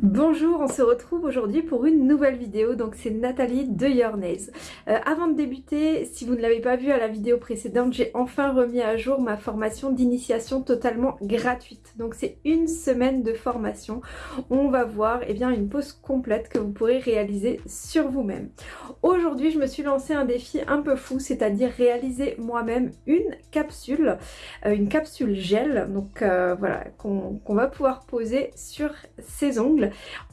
Bonjour, on se retrouve aujourd'hui pour une nouvelle vidéo, donc c'est Nathalie de Your. Euh, avant de débuter, si vous ne l'avez pas vu à la vidéo précédente, j'ai enfin remis à jour ma formation d'initiation totalement gratuite. Donc c'est une semaine de formation. On va voir eh bien, une pause complète que vous pourrez réaliser sur vous-même. Aujourd'hui, je me suis lancé un défi un peu fou, c'est-à-dire réaliser moi-même une capsule, euh, une capsule gel, donc euh, voilà, qu'on va pouvoir poser sur ses ongles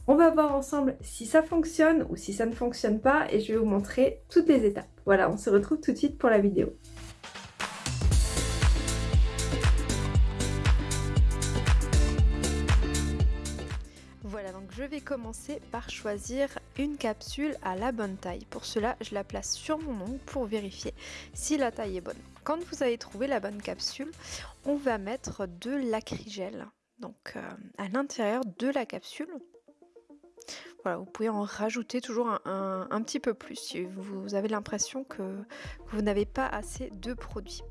on va voir ensemble si ça fonctionne ou si ça ne fonctionne pas et je vais vous montrer toutes les étapes. Voilà, on se retrouve tout de suite pour la vidéo. Voilà, donc je vais commencer par choisir une capsule à la bonne taille. Pour cela, je la place sur mon ongle pour vérifier si la taille est bonne. Quand vous avez trouvé la bonne capsule, on va mettre de l'acrygel donc euh, à l'intérieur de la capsule. Vous pouvez en rajouter toujours un, petit peu plus si vous avez l'impression que vous n'avez pas assez de produit.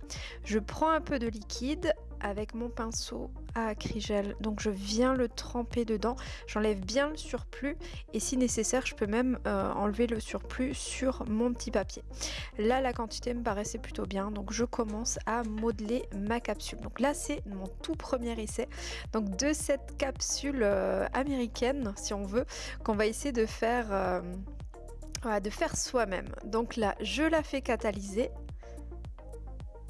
Je prends un peu de liquide avec mon pinceau à acrygel. Donc je viens le tremper dedans, j'enlève bien le surplus et si nécessaire je peux même euh, enlever le surplus sur mon petit papier. Là la quantité me paraissait plutôt bien donc je commence à modeler ma capsule. Donc là c'est mon tout premier essai donc de cette capsule euh, américaine si on veut qu'on va essayer de faire... Euh, de faire soi-même. Donc là, je la fais catalyser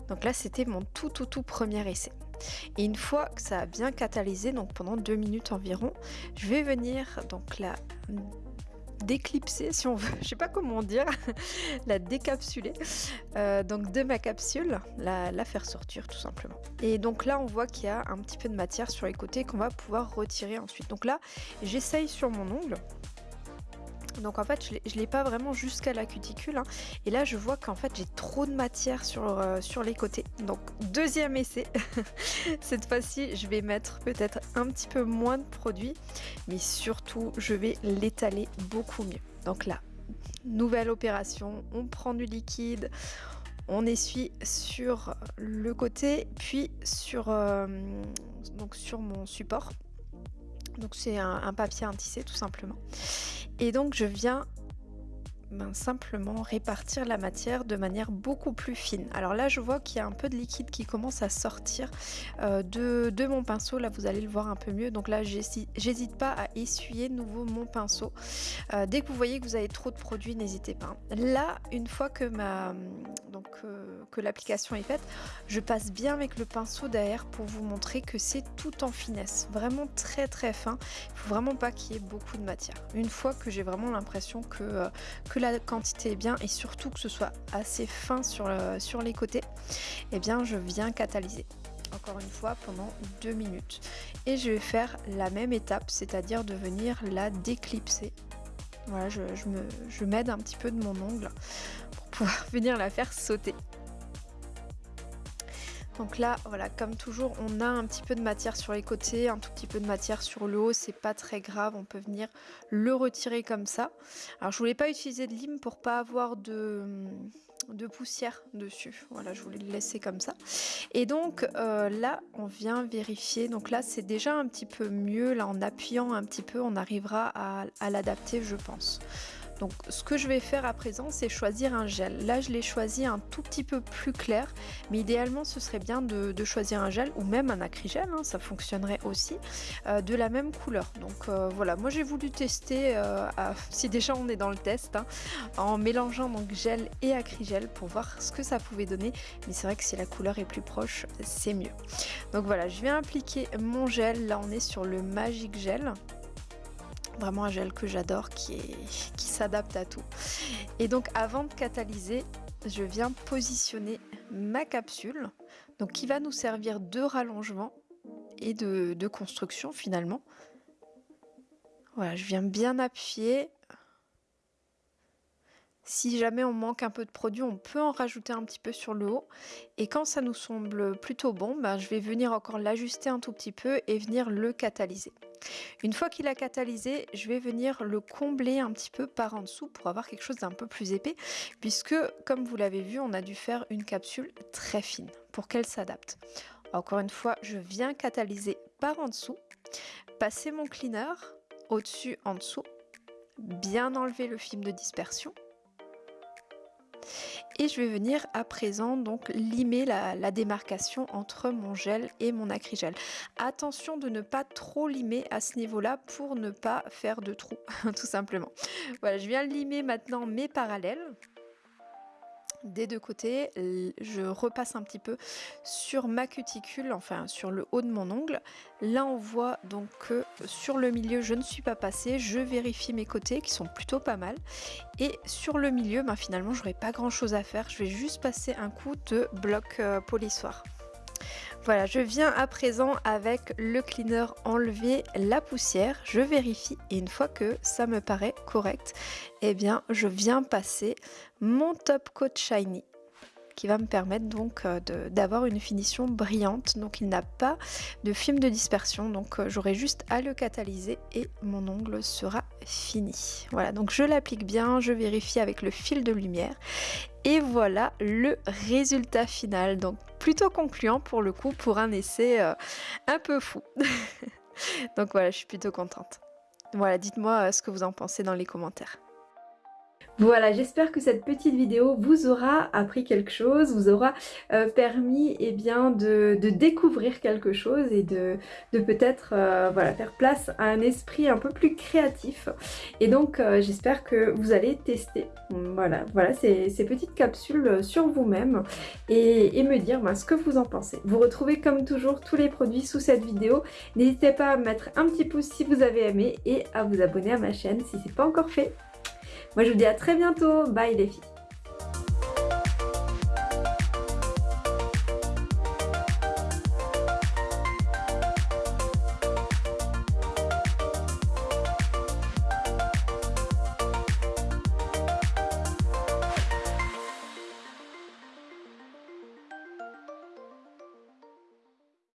donc là, c'était mon tout tout tout premier essai. Et une fois que ça a bien catalysé, donc pendant deux minutes environ, je vais venir donc la déclipser si on veut, je sais pas comment dire, la décapsuler euh, donc de ma capsule, la, la, faire sortir tout simplement. Et donc là on voit qu'il y a un petit peu de matière sur les côtés qu'on va pouvoir retirer ensuite. Donc là j'essaye sur mon ongle donc en fait je l'ai pas vraiment jusqu'à la cuticule. Hein. Et là je vois qu'en fait j'ai trop de matière sur, euh, les côtés. Donc deuxième essai. Cette fois-ci je vais mettre peut-être un petit peu moins de produit. Mais surtout je vais l'étaler beaucoup mieux. Donc là, nouvelle opération. On prend du liquide. On essuie sur le côté puis sur, euh, mon support. Donc c'est un, un papier tissé tout simplement. Et donc je viens ben, simplement répartir la matière de manière beaucoup plus fine. Alors là je vois qu'il y a un peu de liquide qui commence à sortir euh, de, mon pinceau, là vous allez le voir un peu mieux. Donc là j'hésite pas à essuyer de nouveau mon pinceau. Euh, dès que vous voyez que vous avez trop de produits, n'hésitez pas. Là une fois que, ma, euh, que l'application est faite, je passe bien avec le pinceau derrière pour vous montrer que c'est tout en finesse. Vraiment très très fin. Il faut vraiment pas qu'il y ait beaucoup de matière. Une fois que j'ai vraiment l'impression que la quantité est bien et surtout que ce soit assez fin sur, les côtés, et eh bien je viens catalyser encore une fois pendant deux minutes. Et je vais faire la même étape c'est à dire de venir la déclipser. Voilà je, je m'aide un petit peu de mon ongle pour pouvoir venir la faire sauter donc là, voilà, comme toujours, on a un petit peu de matière sur les côtés, un tout petit peu de matière sur le haut, c'est pas très grave, on peut venir le retirer comme ça. Alors je voulais pas utiliser de lime pour pas avoir de, de poussière dessus, voilà, je voulais le laisser comme ça. Et donc euh, là, on vient vérifier, donc là c'est déjà un petit peu mieux, là en appuyant un petit peu, on arrivera à, à l'adapter je pense. Donc ce que je vais faire à présent c'est choisir un gel. Là je l'ai choisi un tout petit peu plus clair mais idéalement ce serait bien de, choisir un gel ou même un acrygel, hein, ça fonctionnerait aussi, euh, de la même couleur. Donc euh, voilà, moi j'ai voulu tester, euh, si déjà on est dans le test, hein, en mélangeant donc gel et acrygel pour voir ce que ça pouvait donner. Mais c'est vrai que si la couleur est plus proche, c'est mieux. Donc voilà, je vais appliquer mon gel, là on est sur le Magic Gel vraiment un gel que j'adore qui, qui s'adapte à tout. Et donc avant de catalyser, je viens positionner ma capsule, donc qui va nous servir de rallongement et de, de construction finalement. Voilà, je viens bien appuyer si jamais on manque un peu de produit, on peut en rajouter un petit peu sur le haut. Et quand ça nous semble plutôt bon, ben, je vais venir encore l'ajuster un tout petit peu et venir le catalyser. Une fois qu'il a catalysé, je vais venir le combler un petit peu par en dessous pour avoir quelque chose d'un peu plus épais, puisque comme vous l'avez vu, on a dû faire une capsule très fine pour qu'elle s'adapte. Encore une fois, je viens catalyser par en dessous, passer mon cleaner au-dessus, en dessous. Bien enlever le film de dispersion. Et je vais venir à présent donc limer la, démarcation entre mon gel et mon acrygel. Attention de ne pas trop limer à ce niveau-là pour ne pas faire de trous, tout simplement. Voilà, je viens limer maintenant mes parallèles des deux côtés, je repasse un petit peu sur ma cuticule, enfin sur le haut de mon ongle. Là on voit donc que sur le milieu je ne suis pas passée, je vérifie mes côtés qui sont plutôt pas mal. Et sur le milieu, ben, finalement j'aurai pas grand chose à faire, je vais juste passer un coup de bloc euh, polissoir. Voilà, je viens à présent avec le cleaner enlever la poussière, je vérifie et une fois que ça me paraît correct, eh bien je viens passer mon top coat shiny qui va me permettre donc euh, d'avoir une finition brillante. Donc il n'a pas de film de dispersion, donc euh, j'aurai juste à le catalyser et mon ongle sera fini. Voilà, donc je l'applique bien, je vérifie avec le fil de lumière et voilà le résultat final. Donc plutôt concluant pour le coup pour un essai euh, un peu fou. donc voilà, je suis plutôt contente. Voilà, dites-moi ce que vous en pensez dans les commentaires. Voilà, j'espère que cette petite vidéo vous aura appris quelque chose, vous aura euh, permis eh de, découvrir quelque chose et de, peut-être euh, faire place à un esprit un peu plus créatif. Et donc euh, j'espère que vous allez tester voilà, voilà ces, petites capsules sur vous-même et, me dire ben, ce que vous en pensez. Vous retrouvez comme toujours tous les produits sous cette vidéo. N'hésitez pas à mettre un petit pouce si vous avez aimé et à vous abonner à ma chaîne si ce n'est pas encore fait. Moi je vous dis à très bientôt, bye les filles